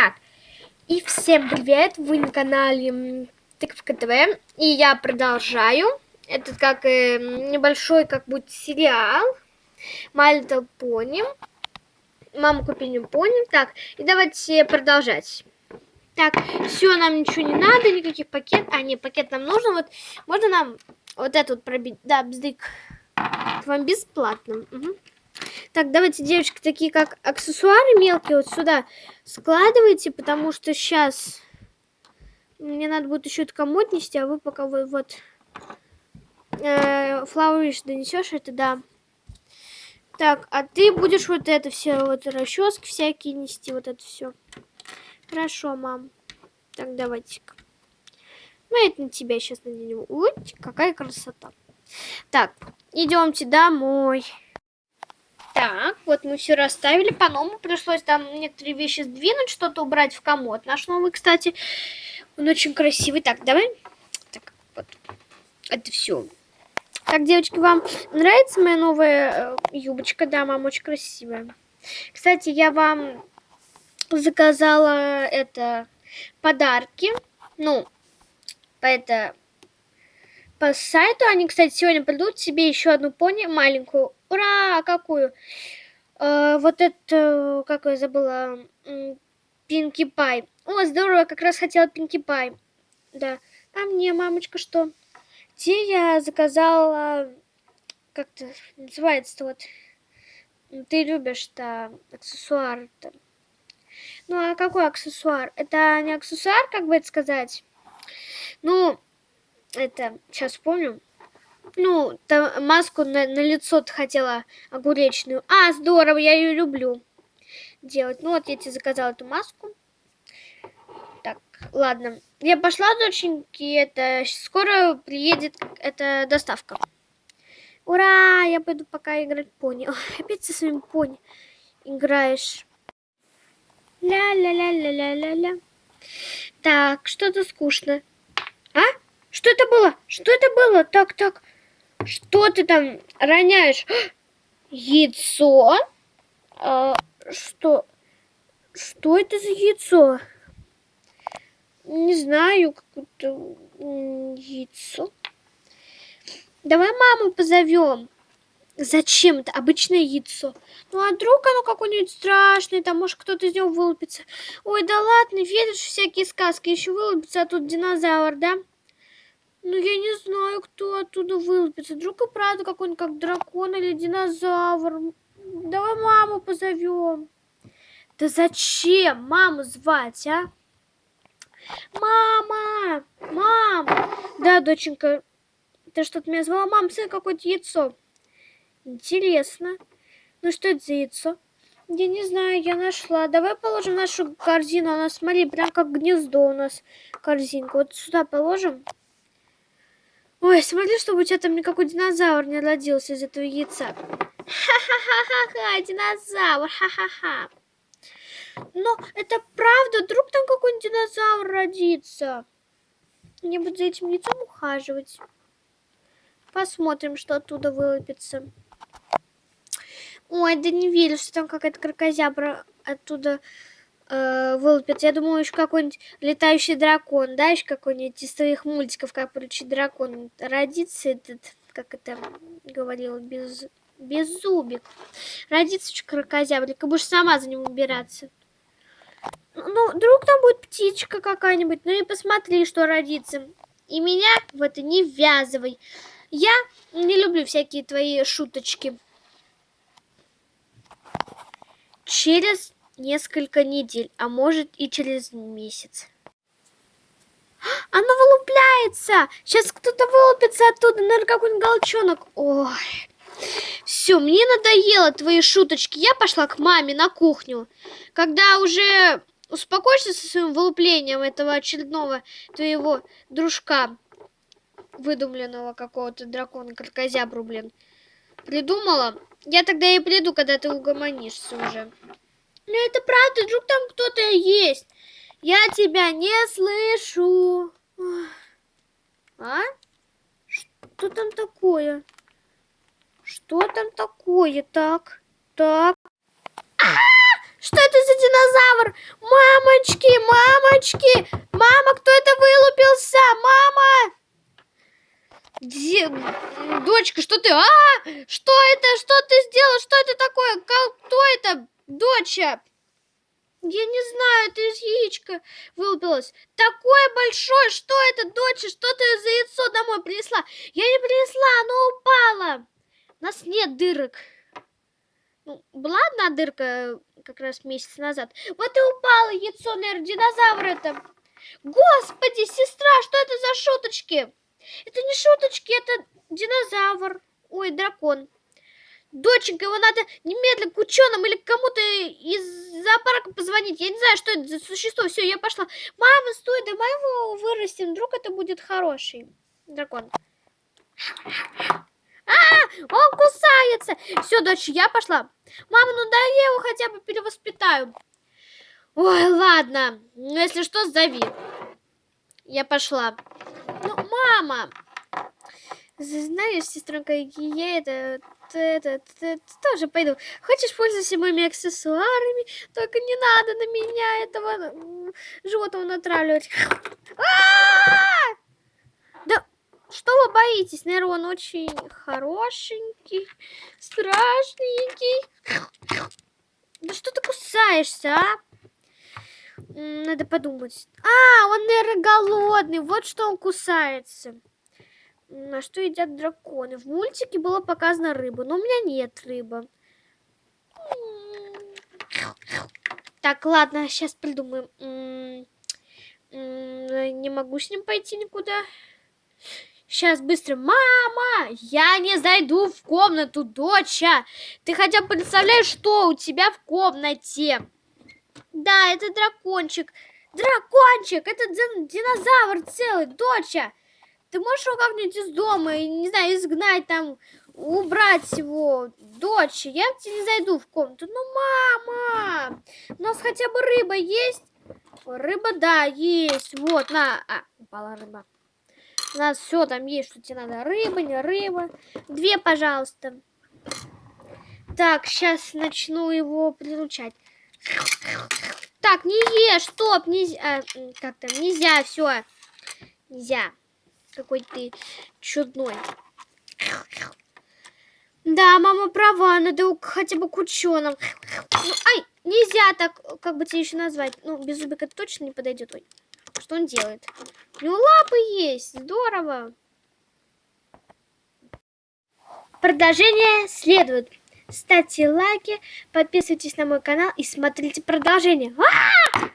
Так, и всем привет, вы на канале Тыковка ТВ, и я продолжаю. Это как э, небольшой, как будет сериал My Little. Мама купили пони. Так, и давайте продолжать. Так, все, нам ничего не надо, никаких пакет. А, нет, пакет нам нужен. Вот, можно нам вот этот пробить? Да, бздык. Вам бесплатно. Угу. Так, давайте, девочки, такие как аксессуары мелкие вот сюда складывайте, потому что сейчас мне надо будет еще это комод нести, а вы пока вы вот э, донесешь это, да. Так, а ты будешь вот это все, вот расчески всякие нести, вот это все. Хорошо, мам. Так, давайте-ка. Мы это на тебя сейчас наденем. Ой, какая красота. Так, идемте домой. Так, вот мы все расставили. По-новому пришлось там некоторые вещи сдвинуть, что-то убрать в комод. Наш новый, кстати, он очень красивый. Так, давай. Так, вот. Это все. Так, девочки, вам нравится моя новая э, юбочка? Да, мам, очень красивая. Кстати, я вам заказала это подарки. Ну, это по сайту. Они, кстати, сегодня придут себе еще одну пони маленькую. Ура! Какую? Э, вот это, как я забыла, Пинки Пай. О, здорово, как раз хотела Пинки Пай. Да. А мне, мамочка, что? Те я заказала, как-то называется вот, ты любишь-то аксессуар-то. Ну, а какой аксессуар? Это не аксессуар, как бы это сказать? Ну, это, сейчас вспомню. Ну, там маску на, на лицо хотела огуречную. А, здорово, я ее люблю делать. Ну, вот я тебе заказала эту маску. Так, ладно. Я пошла, доченьки, это скоро приедет эта доставка. Ура! Я пойду пока играть пони. Ой, опять со своим пони играешь. Ля-ля-ля-ля-ля-ля-ля. Так, что-то скучно. А? Что это было? Что это было? Так, так. Что ты там роняешь? Яйцо? А, что? Что это за яйцо? Не знаю, какое-то яйцо. Давай маму позовем. Зачем это обычное яйцо? Ну а вдруг оно какое-нибудь страшное, там может кто-то из него вылупится. Ой, да ладно, веришь всякие сказки, еще вылупится, а тут динозавр, да? Ну, я не знаю, кто оттуда вылупится. Вдруг и правда какой-нибудь как дракон или динозавр. Давай маму позовем. Да зачем маму звать, а? Мама! Мам! Да, доченька, ты что-то меня звала? Мам, сын, какое-то яйцо. Интересно. Ну, что это за яйцо? Я не знаю, я нашла. Давай положим нашу корзину. Она, смотри, прям как гнездо у нас корзинка. Вот сюда положим. Ой, смотри, чтобы у тебя там никакой динозавр не родился из этого яйца. Ха-ха-ха-ха-ха, динозавр, ха-ха-ха. Но это правда, вдруг там какой-нибудь динозавр родится. Я буду за этим яйцом ухаживать. Посмотрим, что оттуда вылупится. Ой, да не верю, что там какая-то крокозябра оттуда э, вылупится. Я думаю, еще какой-нибудь летающий дракон, да, еще какой-нибудь из твоих мультиков, как получить дракон. Родится этот, как это говорила, без, без зубик. Родится крокозябрик, и будешь сама за ним убираться. Ну, вдруг там будет птичка какая-нибудь, ну и посмотри, что родится. И меня в это не ввязывай. Я не люблю всякие твои шуточки. Через несколько недель, а может и через месяц. Оно вылупляется! Сейчас кто-то вылупится оттуда, наверное, какой-нибудь голчонок. Ой, все, мне надоело твои шуточки. Я пошла к маме на кухню. Когда уже успокоишься со своим вылуплением этого очередного твоего дружка, выдумленного какого-то дракона, крокозябру, блин, придумала, я тогда и приду, когда ты угомонишься уже. Ну это правда, вдруг там кто-то есть. Я тебя не слышу. А? Что там такое? Что там такое? Так, так. А -а -а! Что это за динозавр? Мамочки! Мамочки! Мама, кто это вылупился? Мама! Где... Дочка, что ты? А! Что это? Что ты сделала? Что это такое? Кто это? Доча! Я не знаю, это из яичка вылупилось. Такое большое, что это, доча? Что ты за яйцо домой принесла? Я не принесла, оно упало. У нас нет дырок. Ну, была одна дырка как раз месяц назад. Вот и упало яйцо, наверное, динозавр это. Господи, сестра, что это за шуточки? Это не шуточки, это динозавр. Ой, дракон. Доченька, его надо немедленно к ученым или кому-то из зоопарка позвонить. Я не знаю, что это за существо. Все, я пошла. Мама, стой, давай его вырастим. Вдруг это будет хороший дракон. А, он кусается. Все, дочь, я пошла. Мама, ну дай я его хотя бы перевоспитаю. Ой, ладно. Ну, если что, зови. Я пошла. Ну, мама. Знаешь, сестренка, я это, это, это, тоже пойду. Хочешь пользоваться моими аксессуарами? Только не надо на меня этого животного натравливать. Да что вы боитесь? Наверное, он очень хорошенький, страшненький. Да что ты кусаешься, а? Надо подумать. А, он, наверное, голодный. Вот что он кусается. На что едят драконы? В мультике было показано рыба, но у меня нет рыбы. Так, ладно, сейчас придумаем. Не могу с ним пойти никуда. Сейчас быстро. Мама, я не зайду в комнату, доча. Ты хотя бы представляешь, что у тебя в комнате? Да, это дракончик. Дракончик, это динозавр целый, доча. Ты можешь его как-нибудь из дома, не знаю, изгнать там, убрать его, дочь, я к тебе не зайду в комнату. Ну, мама, у нас хотя бы рыба есть? Рыба, да, есть. Вот, на. А, упала рыба. У нас все там есть, что тебе надо. Рыба, не рыба. Две, пожалуйста. Так, сейчас начну его приручать. Так, не ешь, стоп, нельзя. А, как там, нельзя, все. Нельзя какой ты чудной. Да, мама права, надо хотя бы к ученым. Ну, ай, нельзя так, как бы тебе еще назвать. Ну, беззубик это точно не подойдет. Ой, что он делает? У него лапы есть, здорово. Продолжение следует. Ставьте лайки, подписывайтесь на мой канал и смотрите продолжение. А -а -а!